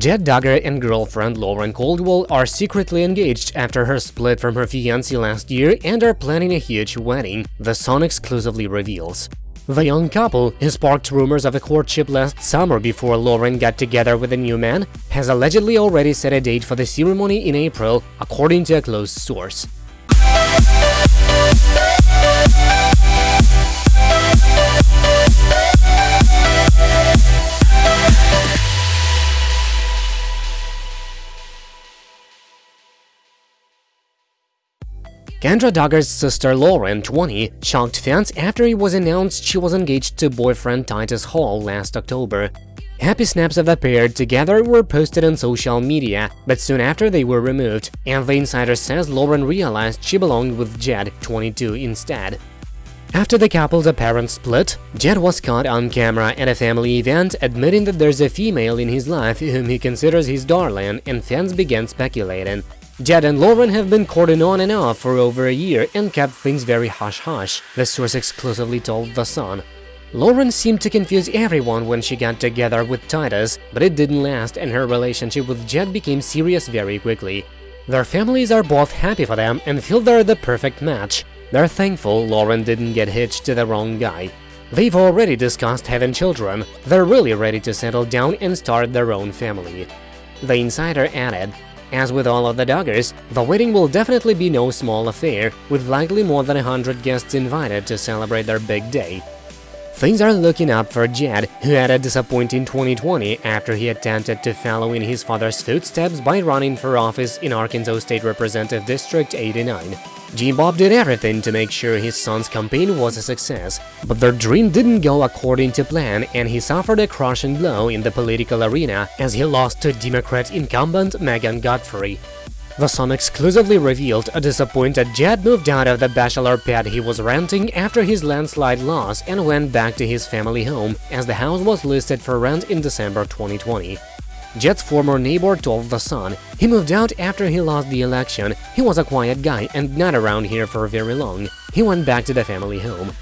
Jed Duggar and girlfriend Lauren Caldwell are secretly engaged after her split from her fiancé last year and are planning a huge wedding, The Sun exclusively reveals. The young couple, who sparked rumors of a courtship last summer before Lauren got together with a new man, has allegedly already set a date for the ceremony in April, according to a close source. Kendra Duggar's sister Lauren, 20, shocked fans after it was announced she was engaged to boyfriend Titus Hall last October. Happy snaps of the pair together were posted on social media, but soon after they were removed, and the insider says Lauren realized she belonged with Jed, 22, instead. After the couple's apparent split, Jed was caught on camera at a family event admitting that there's a female in his life whom he considers his darling, and fans began speculating. Jed and Lauren have been courting on and off for over a year and kept things very hush-hush, the source exclusively told The Sun. Lauren seemed to confuse everyone when she got together with Titus, but it didn't last and her relationship with Jed became serious very quickly. Their families are both happy for them and feel they're the perfect match. They're thankful Lauren didn't get hitched to the wrong guy. They've already discussed having children, they're really ready to settle down and start their own family. The insider added, as with all of the Duggars, the wedding will definitely be no small affair, with likely more than 100 guests invited to celebrate their big day. Things are looking up for Jed, who had a disappointing 2020 after he attempted to follow in his father's footsteps by running for office in Arkansas State Representative District 89. Jim Bob did everything to make sure his son's campaign was a success, but their dream didn't go according to plan and he suffered a crushing blow in the political arena as he lost to Democrat incumbent Megan Godfrey. The Sun exclusively revealed a disappointed Jed moved out of the bachelor pad he was renting after his landslide loss and went back to his family home, as the house was listed for rent in December 2020. Jed's former neighbor told The Sun he moved out after he lost the election, he was a quiet guy and not around here for very long, he went back to the family home.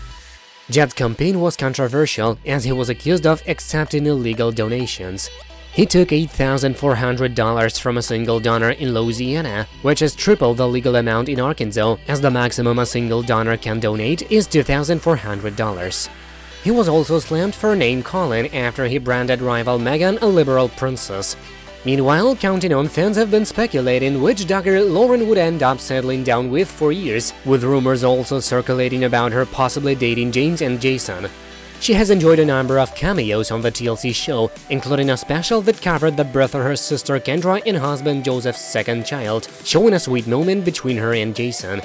Jed's campaign was controversial as he was accused of accepting illegal donations. He took $8,400 from a single donor in Louisiana, which is triple the legal amount in Arkansas, as the maximum a single donor can donate is $2,400. He was also slammed for name-calling after he branded rival Megan a liberal princess. Meanwhile, counting on fans have been speculating which Duggar Lauren would end up settling down with for years, with rumors also circulating about her possibly dating James and Jason. She has enjoyed a number of cameos on the TLC show, including a special that covered the birth of her sister Kendra and husband Joseph's second child, showing a sweet moment between her and Jason.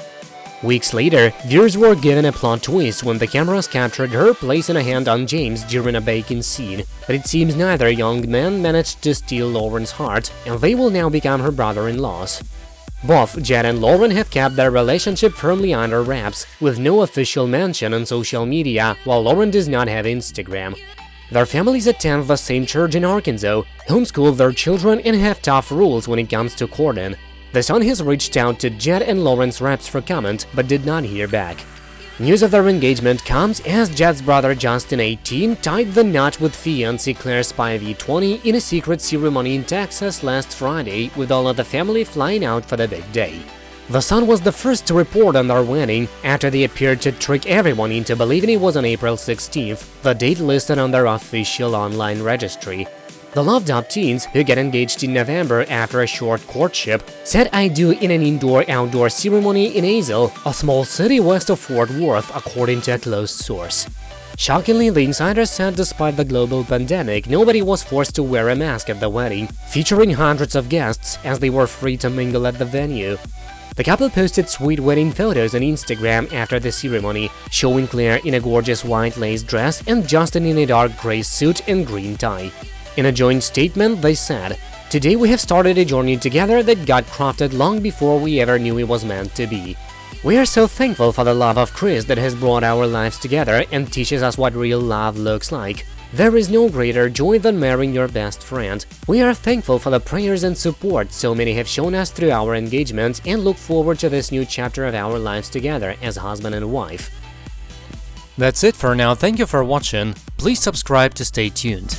Weeks later, viewers were given a plot twist when the cameras captured her placing a hand on James during a baking scene, but it seems neither young man managed to steal Lauren's heart, and they will now become her brother-in-laws. Both Jed and Lauren have kept their relationship firmly under wraps, with no official mention on social media, while Lauren does not have Instagram. Their families attend the same church in Arkansas, homeschool their children and have tough rules when it comes to courting. The Sun has reached out to Jed and Lauren's reps for comment, but did not hear back. News of their engagement comes as Jed's brother Justin 18 tied the knot with fiancée Claire Spivey 20 in a secret ceremony in Texas last Friday, with all of the family flying out for the big day. The Sun was the first to report on their wedding after they appeared to trick everyone into believing it was on April 16th, the date listed on their official online registry. The Loved Up teens, who get engaged in November after a short courtship, said I do in an indoor-outdoor ceremony in Azle, a small city west of Fort Worth, according to a close source. Shockingly, the insider said despite the global pandemic, nobody was forced to wear a mask at the wedding, featuring hundreds of guests as they were free to mingle at the venue. The couple posted sweet wedding photos on Instagram after the ceremony, showing Claire in a gorgeous white lace dress and Justin in a dark gray suit and green tie. In a joint statement, they said, Today we have started a journey together that got crafted long before we ever knew it was meant to be. We are so thankful for the love of Christ that has brought our lives together and teaches us what real love looks like. There is no greater joy than marrying your best friend. We are thankful for the prayers and support so many have shown us through our engagement and look forward to this new chapter of our lives together as husband and wife. That's it for now, thank you for watching, please subscribe to stay tuned.